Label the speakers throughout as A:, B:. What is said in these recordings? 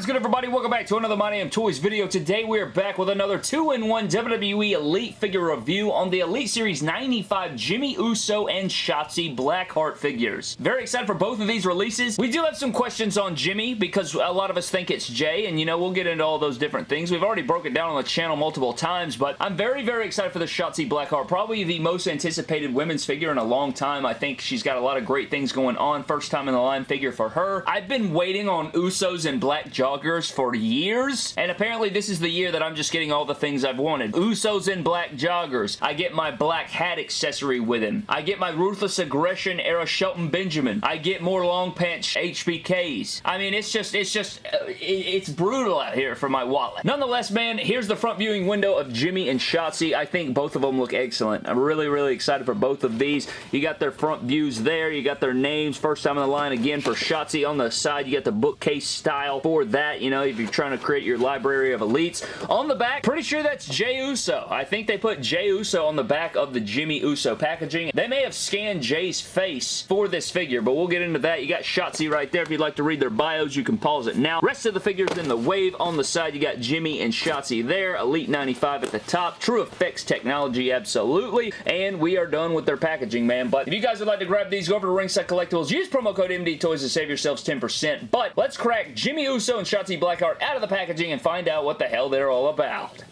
A: is good, everybody? Welcome back to another My Damn Toys video. Today, we are back with another 2-in-1 WWE Elite figure review on the Elite Series 95 Jimmy Uso and Shotzi Blackheart figures. Very excited for both of these releases. We do have some questions on Jimmy because a lot of us think it's Jay, and you know, we'll get into all those different things. We've already broken down on the channel multiple times, but I'm very, very excited for the Shotzi Blackheart. Probably the most anticipated women's figure in a long time. I think she's got a lot of great things going on. First time in the line figure for her. I've been waiting on Usos and Black joggers for years, and apparently this is the year that I'm just getting all the things I've wanted. Usos in black joggers. I get my black hat accessory with him. I get my Ruthless Aggression era Shelton Benjamin. I get more long pants HBKs. I mean, it's just, it's just, uh, it's brutal out here for my wallet. Nonetheless, man, here's the front viewing window of Jimmy and Shotzi. I think both of them look excellent. I'm really, really excited for both of these. You got their front views there. You got their names. First time in the line again for Shotzi on the side. You got the bookcase style for that, you know, if you're trying to create your library of elites. On the back, pretty sure that's Jay Uso. I think they put Jay Uso on the back of the Jimmy Uso packaging. They may have scanned Jay's face for this figure, but we'll get into that. You got Shotzi right there. If you'd like to read their bios, you can pause it now. Rest of the figures in the wave on the side, you got Jimmy and Shotzi there. Elite 95 at the top. True Effects technology, absolutely. And we are done with their packaging, man. But if you guys would like to grab these, go over to Ringside Collectibles. Use promo code MD Toys to save yourselves 10%. But let's crack Jimmy Uso and Shotzi Blackheart out of the packaging and find out what the hell they're all about.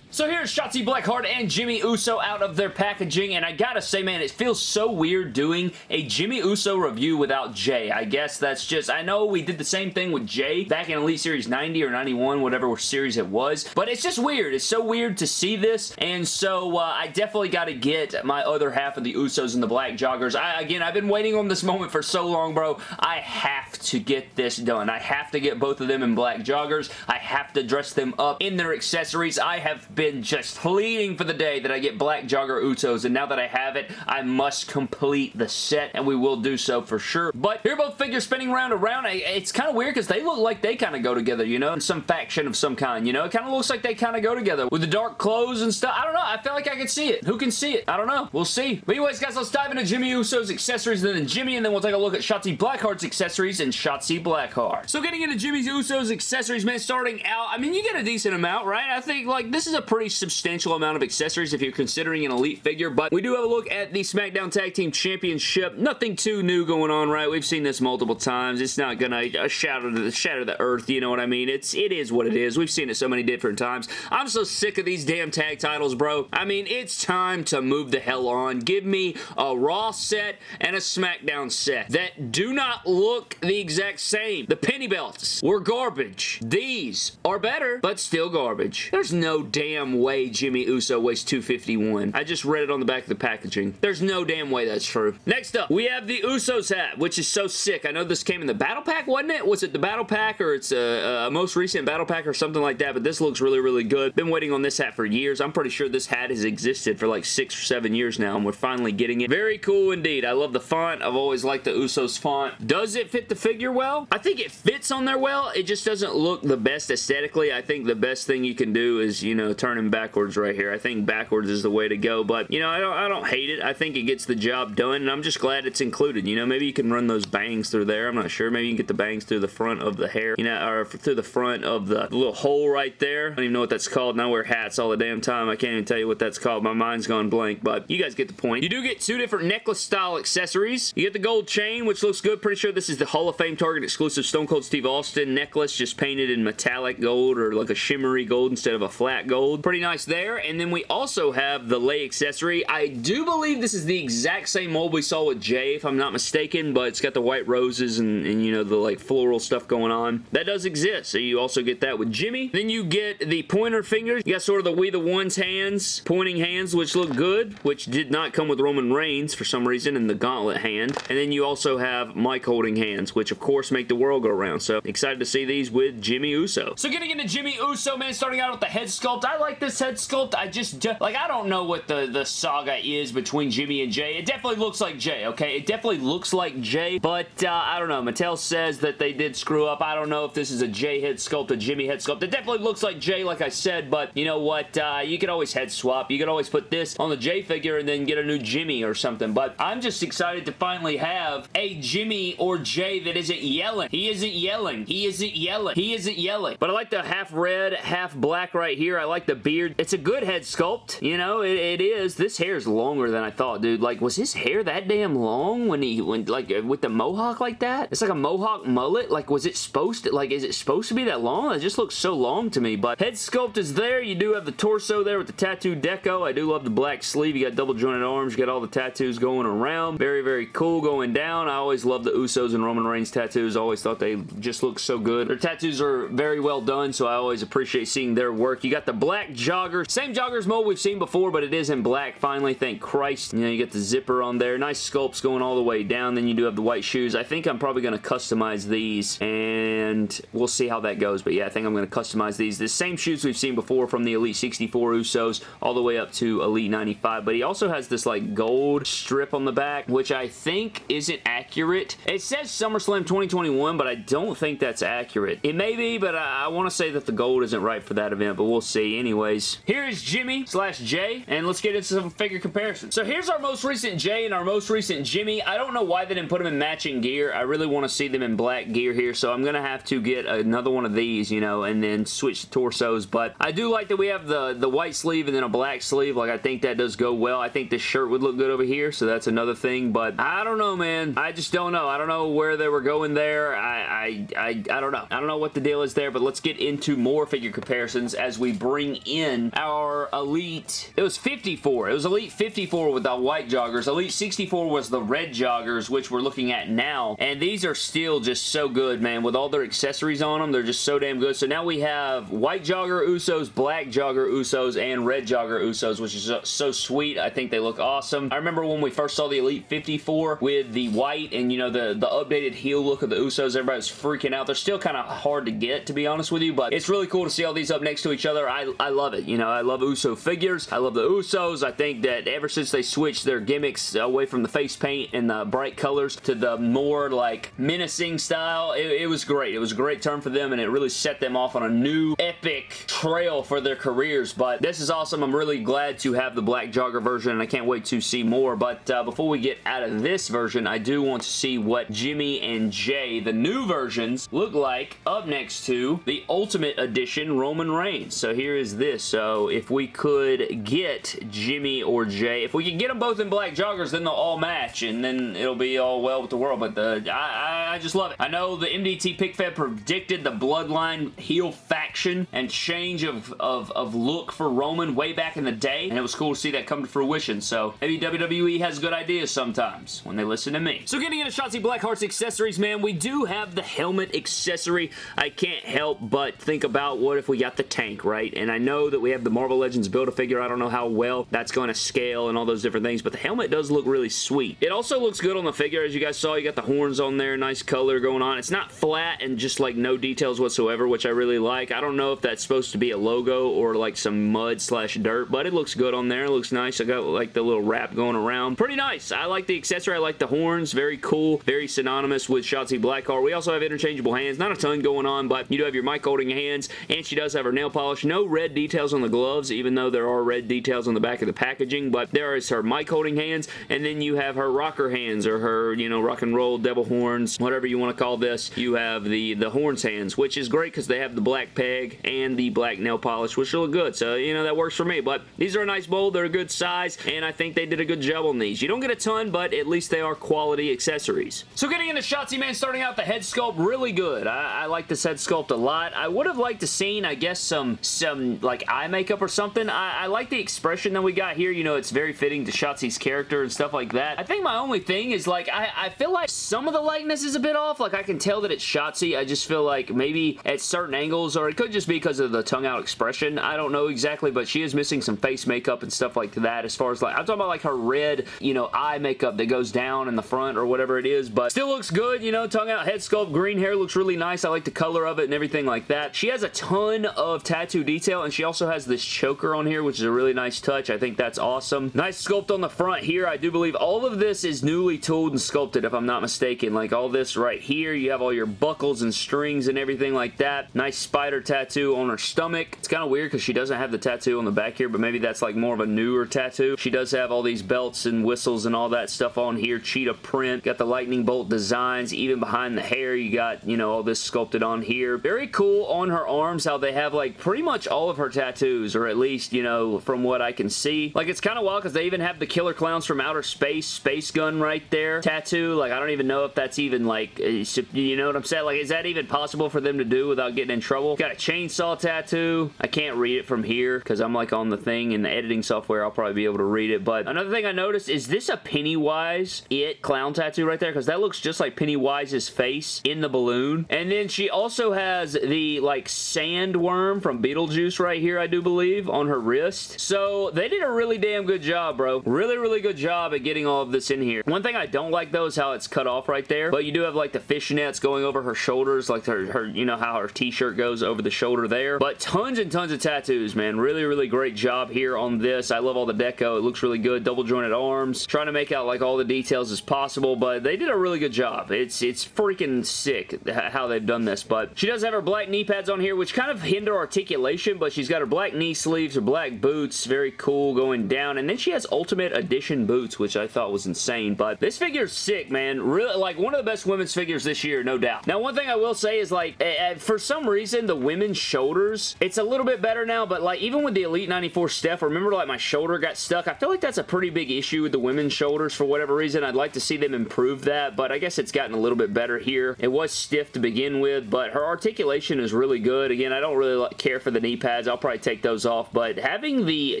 A: So here's Shotzi Blackheart and Jimmy Uso out of their packaging, and I gotta say, man, it feels so weird doing a Jimmy Uso review without Jay. I guess that's just, I know we did the same thing with Jay back in Elite Series 90 or 91, whatever series it was, but it's just weird. It's so weird to see this, and so uh, I definitely gotta get my other half of the Usos and the Black Joggers. I, again, I've been waiting on this moment for so long, bro. I have to get this done. I have to get both of them in Black Joggers. I have to dress them up in their accessories. I have been been just pleading for the day that I get Black Jogger Usos, and now that I have it, I must complete the set, and we will do so for sure. But here both figures spinning round and round. It's kind of weird because they look like they kind of go together, you know, in some faction of some kind, you know? It kind of looks like they kind of go together with the dark clothes and stuff. I don't know. I feel like I can see it. Who can see it? I don't know. We'll see. But anyways, guys, let's dive into Jimmy Uso's accessories and then Jimmy, and then we'll take a look at Shotzi Blackheart's accessories and Shotzi Blackheart. So getting into Jimmy Uso's accessories, man, starting out, I mean, you get a decent amount, right? I think, like, this is a pretty substantial amount of accessories if you're considering an elite figure, but we do have a look at the SmackDown Tag Team Championship. Nothing too new going on, right? We've seen this multiple times. It's not gonna uh, shatter the, shatter the earth, you know what I mean? It's, it is what it is. We've seen it so many different times. I'm so sick of these damn tag titles, bro. I mean, it's time to move the hell on. Give me a Raw set and a SmackDown set that do not look the exact same. The penny belts were garbage. These are better, but still garbage. There's no damn way Jimmy Uso weighs 251. I just read it on the back of the packaging. There's no damn way that's true. Next up, we have the Usos hat, which is so sick. I know this came in the battle pack, wasn't it? Was it the battle pack or it's a, a most recent battle pack or something like that, but this looks really, really good. Been waiting on this hat for years. I'm pretty sure this hat has existed for like six or seven years now, and we're finally getting it. Very cool indeed. I love the font. I've always liked the Usos font. Does it fit the figure well? I think it fits on there well. It just doesn't look the best aesthetically. I think the best thing you can do is, you know, turn him backwards right here. I think backwards is the way to go, but, you know, I don't, I don't hate it. I think it gets the job done, and I'm just glad it's included. You know, maybe you can run those bangs through there. I'm not sure. Maybe you can get the bangs through the front of the hair, you know, or through the front of the little hole right there. I don't even know what that's called, and I wear hats all the damn time. I can't even tell you what that's called. My mind's gone blank, but you guys get the point. You do get two different necklace-style accessories. You get the gold chain, which looks good. Pretty sure this is the Hall of Fame Target exclusive Stone Cold Steve Austin necklace, just painted in metallic gold or like a shimmery gold instead of a flat gold. Pretty nice there. And then we also have the lei accessory. I do believe this is the exact same mold we saw with Jay, if I'm not mistaken, but it's got the white roses and, and you know, the like floral stuff going on. That does exist, so you also get that with Jimmy. Then you get the pointer fingers. You got sort of the We The Ones hands, pointing hands, which look good, which did not come with Roman Reigns for some reason and the gauntlet hand. And then you also have mic holding hands, which of course make the world go round. So excited to see these with Jimmy Uso. So getting into Jimmy Uso, man, starting out with the head sculpt. I like like this head sculpt. I just, like, I don't know what the, the saga is between Jimmy and Jay. It definitely looks like Jay, okay? It definitely looks like Jay, but uh, I don't know. Mattel says that they did screw up. I don't know if this is a Jay head sculpt, a Jimmy head sculpt. It definitely looks like Jay, like I said, but you know what? Uh, you can always head swap. You can always put this on the Jay figure and then get a new Jimmy or something, but I'm just excited to finally have a Jimmy or Jay that isn't yelling. He isn't yelling. He isn't yelling. He isn't yelling. But I like the half red, half black right here. I like the beard. It's a good head sculpt. You know, it, it is. This hair is longer than I thought, dude. Like, was his hair that damn long when he, when like, uh, with the mohawk like that? It's like a mohawk mullet. Like, was it supposed to, like, is it supposed to be that long? It just looks so long to me. But head sculpt is there. You do have the torso there with the tattoo deco. I do love the black sleeve. You got double jointed arms. You got all the tattoos going around. Very, very cool going down. I always love the Usos and Roman Reigns tattoos. Always thought they just looked so good. Their tattoos are very well done, so I always appreciate seeing their work. You got the black jogger. Same joggers mold we've seen before, but it is in black finally. Thank Christ. You know, you get the zipper on there. Nice sculpts going all the way down. Then you do have the white shoes. I think I'm probably going to customize these, and we'll see how that goes. But yeah, I think I'm going to customize these. The same shoes we've seen before from the Elite 64 Usos all the way up to Elite 95, but he also has this like gold strip on the back, which I think isn't accurate. It says SummerSlam 2021, but I don't think that's accurate. It may be, but I, I want to say that the gold isn't right for that event, but we'll see. Anyways, here is Jimmy slash Jay, and let's get into some figure comparisons. So here's our most recent Jay and our most recent Jimmy. I don't know why they didn't put them in matching gear. I really want to see them in black gear here, so I'm going to have to get another one of these, you know, and then switch the torsos, but I do like that we have the, the white sleeve and then a black sleeve. Like, I think that does go well. I think this shirt would look good over here, so that's another thing, but I don't know, man. I just don't know. I don't know where they were going there. I, I, I, I don't know. I don't know what the deal is there, but let's get into more figure comparisons as we bring in our Elite. It was 54. It was Elite 54 with the white joggers. Elite 64 was the red joggers, which we're looking at now, and these are still just so good, man. With all their accessories on them, they're just so damn good. So now we have white jogger Usos, black jogger Usos, and red jogger Usos, which is so sweet. I think they look awesome. I remember when we first saw the Elite 54 with the white and, you know, the, the updated heel look of the Usos, everybody was freaking out. They're still kind of hard to get, to be honest with you, but it's really cool to see all these up next to each other. I, I love it. You know, I love Uso figures. I love the Usos. I think that ever since they switched their gimmicks away from the face paint and the bright colors to the more, like, menacing style, it, it was great. It was a great turn for them, and it really set them off on a new, epic trail for their careers, but this is awesome. I'm really glad to have the black jogger version, and I can't wait to see more, but uh, before we get out of this version, I do want to see what Jimmy and Jay, the new versions, look like up next to the Ultimate Edition Roman Reigns. So here is this. So if we could get Jimmy or Jay, if we could get them both in black joggers, then they'll all match, and then it'll be all well with the world, but the, I, I just love it. I know the MDT Pick Fed predicted the Bloodline heel faction and change of, of, of look for Roman way back in the day, and it was cool to see that come to fruition, so maybe WWE has good ideas sometimes when they listen to me. So getting into Shotzi Blackheart's accessories, man, we do have the helmet accessory. I can't help but think about what if we got the tank, right? And I know that we have the Marvel Legends Build-A-Figure. I don't know how well that's going to scale and all those different things, but the helmet does look really sweet. It also looks good on the figure. As you guys saw, you got the horns on there, nice color going on. It's not flat and just like no details whatsoever, which I really like. I don't know if that's supposed to be a logo or like some mud slash dirt, but it looks good on there. It looks nice. I got like the little wrap going around. Pretty nice. I like the accessory. I like the horns. Very cool. Very synonymous with Shotzi Blackheart. We also have interchangeable hands. Not a ton going on, but you do have your mic holding hands, and she does have her nail polish. No red details on the gloves, even though there are red details on the back of the packaging, but there is her mic holding hands, and then you have her rocker hands, or her, you know, rock and roll devil horns, whatever you want to call this. You have the, the horns hands, which is great because they have the black peg and the black nail polish, which look good, so, you know, that works for me, but these are a nice mold. They're a good size, and I think they did a good job on these. You don't get a ton, but at least they are quality accessories. So getting into Shotzi, man, starting out the head sculpt, really good. I, I like this head sculpt a lot. I would have liked to seen, I guess, some, some like, eye makeup or something. I, I like the expression that we got here. You know, it's very fitting to Shotzi's character and stuff like that. I think my only thing is, like, I, I feel like some of the likeness is a bit off. Like, I can tell that it's Shotzi. I just feel like maybe at certain angles, or it could just be because of the tongue out expression. I don't know exactly, but she is missing some face makeup and stuff like that as far as, like, I'm talking about, like, her red, you know, eye makeup that goes down in the front or whatever it is, but still looks good, you know, tongue out, head sculpt, green hair looks really nice. I like the color of it and everything like that. She has a ton of tattoo detail, and she Also has this choker on here, which is a really nice touch. I think that's awesome. Nice sculpt on the front here. I do believe all of this is newly tooled and sculpted, if I'm not mistaken. Like all this right here, you have all your buckles and strings and everything like that. Nice spider tattoo on her stomach. It's kind of weird because she doesn't have the tattoo on the back here, but maybe that's like more of a newer tattoo. She does have all these belts and whistles and all that stuff on here. Cheetah print. Got the lightning bolt designs. Even behind the hair, you got, you know, all this sculpted on here. Very cool on her arms how they have like pretty much all of her tattoos, or at least, you know, from what I can see. Like, it's kind of wild because they even have the Killer Clowns from Outer Space Space Gun right there tattoo. Like, I don't even know if that's even like, uh, you know what I'm saying? Like, is that even possible for them to do without getting in trouble? Got a chainsaw tattoo. I can't read it from here because I'm like on the thing in the editing software. I'll probably be able to read it. But another thing I noticed is this a Pennywise It clown tattoo right there because that looks just like Pennywise's face in the balloon. And then she also has the like sandworm from Beetlejuice right here, I do believe, on her wrist. So they did a really damn good job, bro. Really, really good job at getting all of this in here. One thing I don't like though is how it's cut off right there. But you do have like the fishnets going over her shoulders, like her, her you know how her t-shirt goes over the shoulder there. But tons and tons of tattoos, man. Really, really great job here on this. I love all the deco. It looks really good. Double jointed arms. Trying to make out like all the details as possible, but they did a really good job. It's, it's freaking sick how they've done this, but she does have her black knee pads on here, which kind of hinder articulation, but she's got her black knee sleeves, her black boots, very cool going down, and then she has Ultimate Edition boots, which I thought was insane, but this figure's sick, man. Really, like, one of the best women's figures this year, no doubt. Now, one thing I will say is, like, for some reason, the women's shoulders, it's a little bit better now, but, like, even with the Elite 94 Steph, remember, like, my shoulder got stuck? I feel like that's a pretty big issue with the women's shoulders for whatever reason. I'd like to see them improve that, but I guess it's gotten a little bit better here. It was stiff to begin with, but her articulation is really good. Again, I don't really care for the knee pads. I'll probably take those off, but having the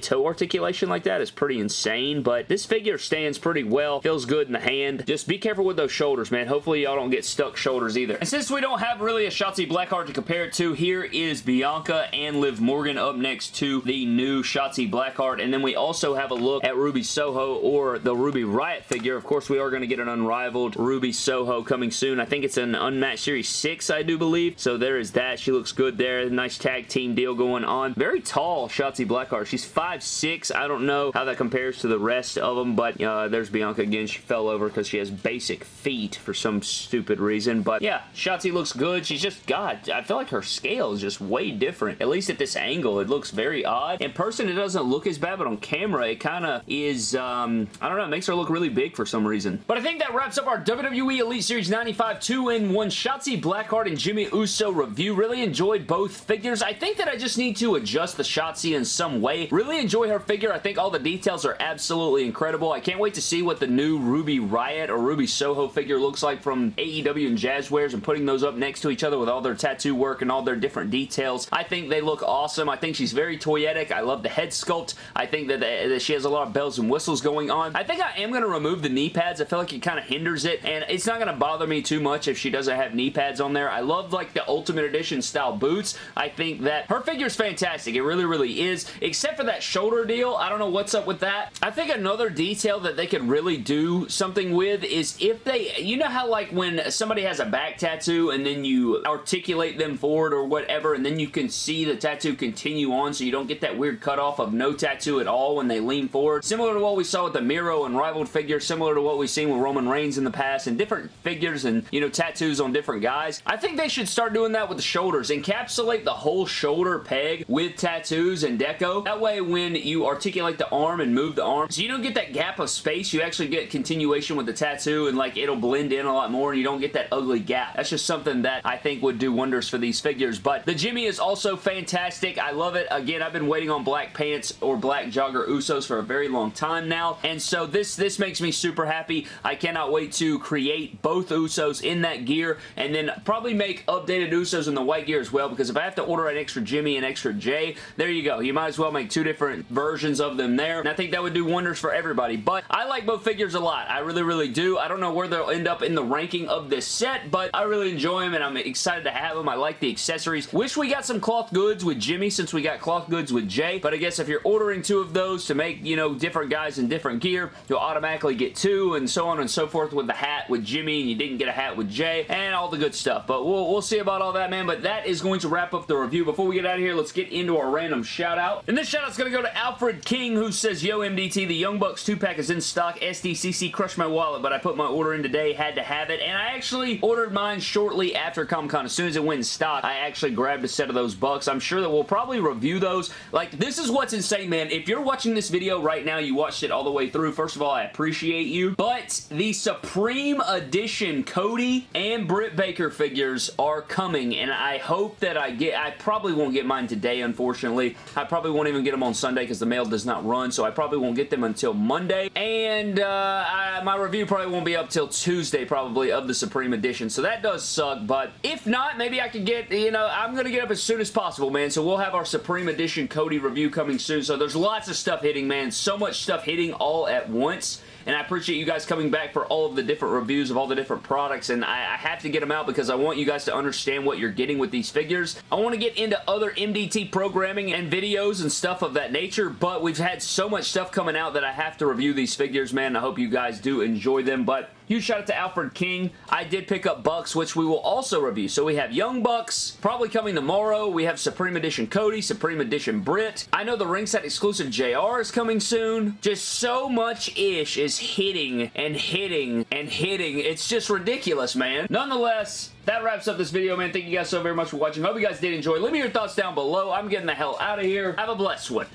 A: toe articulation like that is pretty insane, but this figure stands pretty well. Feels good in the hand. Just be careful with those shoulders, man. Hopefully y'all don't get stuck shoulders either. And since we don't have really a Shotzi Blackheart to compare it to, here is Bianca and Liv Morgan up next to the new Shotzi Blackheart, and then we also have a look at Ruby Soho or the Ruby Riot figure. Of course, we are going to get an unrivaled Ruby Soho coming soon. I think it's an Unmatched Series 6, I do believe. So there is that. She looks good there. Nice tag team deal going on. Very tall Shotzi Blackheart. She's 5'6". I don't know how that compares to the rest of them, but uh, there's Bianca again. She fell over because she has basic feet for some stupid reason. But yeah, Shotzi looks good. She's just, God, I feel like her scale is just way different. At least at this angle, it looks very odd. In person, it doesn't look as bad, but on camera, it kind of is, um, I don't know, it makes her look really big for some reason. But I think that wraps up our WWE Elite Series 95 2-in-1 Shotzi Blackheart and Jimmy Uso review. Really enjoyed both figures. I think that I just need to adjust the Shotzi in some way. Really enjoy her figure. I think all the details are absolutely incredible. I can't wait to see what the new Ruby Riot or Ruby Soho figure looks like from AEW and Jazwares and putting those up next to each other with all their tattoo work and all their different details. I think they look awesome. I think she's very toyetic. I love the head sculpt. I think that, that she has a lot of bells and whistles going on. I think I am going to remove the knee pads. I feel like it kind of hinders it and it's not going to bother me too much if she doesn't have knee pads on there. I love like the Ultimate Edition style boots. I think that her figure is fantastic. It really, really is. Except for that shoulder deal. I don't know what's up with that. I think another detail that they could really do something with is if they, you know how like when somebody has a back tattoo and then you articulate them forward or whatever and then you can see the tattoo continue on so you don't get that weird cutoff of no tattoo at all when they lean forward. Similar to what we saw with the Miro Unrivaled figure, similar to what we've seen with Roman Reigns in the past and different figures and, you know, tattoos on different guys. I think they should start doing that with the shoulders. Encapsulate the whole shoulder peg with tattoos and deco. That way when you articulate the arm and move the arm, so you don't get that gap of space, you actually get continuation with the tattoo and like it'll blend in a lot more and you don't get that ugly gap. That's just something that I think would do wonders for these figures. But the Jimmy is also fantastic. I love it. Again, I've been waiting on black pants or black jogger Usos for a very long time now. And so this, this makes me super happy. I cannot wait to create both Usos in that gear and then probably make updated Usos in the white gear as well because if I have to order an extra Jimmy and extra Jay, there you go. You might as well make two different versions of them there. And I think that would do wonders for everybody. But I like both figures a lot. I really, really do. I don't know where they'll end up in the ranking of this set, but I really enjoy them and I'm excited to have them. I like the accessories. Wish we got some cloth goods with Jimmy since we got cloth goods with Jay, but I guess if you're ordering two of those to make, you know, different guys in different gear, you'll automatically get two and so on and so forth with the hat with Jimmy and you didn't get a hat with Jay and all the good stuff. But we'll, we'll see about all that, man. But that is going to wrap up the review. Before we get out of here, let's get into our random shout out. And this shout out's going to go to Alfred King who says, Yo MDT, the Young Bucks 2-pack is in stock. SDCC crushed my wallet, but I put my order in today, had to have it. And I actually ordered mine shortly after Comic-Con. As soon as it went in stock, I actually grabbed a set of those Bucks. I'm sure that we'll probably review those. Like, this is what's insane, man. If you're watching this video right now, you watched it all the way through. First of all, I appreciate you. But the Supreme Edition Cody and Britt Baker figures are coming, and I hope that I get... I probably won't get mine today, unfortunately. I probably won't even get them on Sunday because the mail does not run, so I probably won't get them until Monday. And uh, I, my review probably won't be up till Tuesday, probably, of the Supreme Edition. So that does suck, but if not, maybe I could get, you know, I'm going to get up as soon as possible, man. So we'll have our Supreme Edition Cody review coming soon. So there's lots of stuff hitting, man. So much stuff hitting all at once and I appreciate you guys coming back for all of the different reviews of all the different products, and I, I, have to get them out because I want you guys to understand what you're getting with these figures. I want to get into other MDT programming and videos and stuff of that nature, but we've had so much stuff coming out that I have to review these figures, man. I hope you guys do enjoy them, but Huge shout out to Alfred King. I did pick up Bucks, which we will also review. So we have Young Bucks, probably coming tomorrow. We have Supreme Edition Cody, Supreme Edition Britt. I know the ringside exclusive JR is coming soon. Just so much ish is hitting and hitting and hitting. It's just ridiculous, man. Nonetheless, that wraps up this video, man. Thank you guys so very much for watching. Hope you guys did enjoy. Leave me your thoughts down below. I'm getting the hell out of here. Have a blessed one.